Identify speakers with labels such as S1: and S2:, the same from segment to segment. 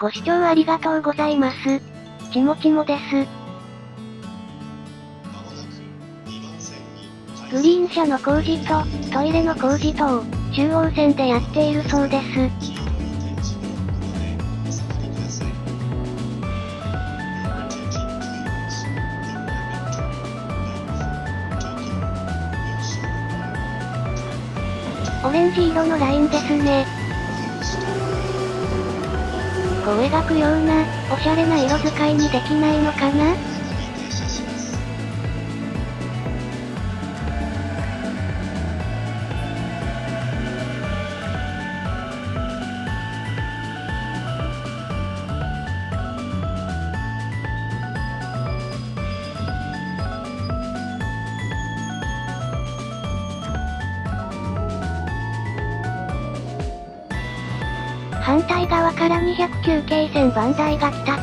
S1: ご視聴ありがとうございます。ちもちもです。グリーン車の工事と、トイレの工事と、中央線でやっているそうです。オレンジ色のラインですね。を描くような、おしゃれな色使いにできないのかな？反対側から209系線番台が来たぞ。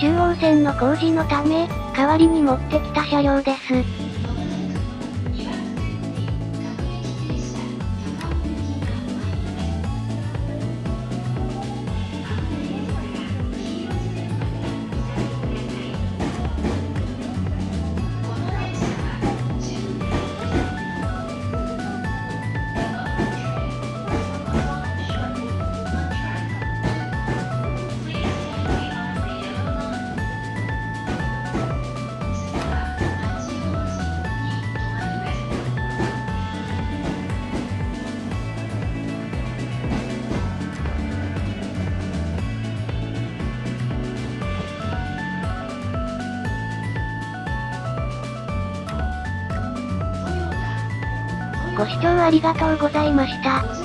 S1: 中央線の工事のため、代わりに持ってきた車両です。ご視聴ありがとうございました。